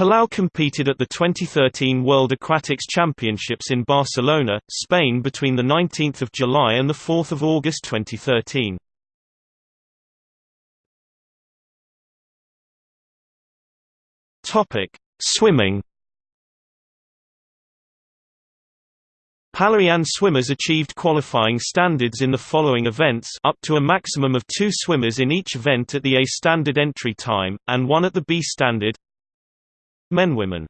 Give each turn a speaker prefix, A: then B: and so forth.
A: Palau competed at the 2013 World Aquatics Championships in Barcelona, Spain between 19 July and 4 August 2013. Swimming Palauan swimmers achieved qualifying standards in the following events up to a maximum of two swimmers in each event at the A standard entry time, and one at the B standard Men Women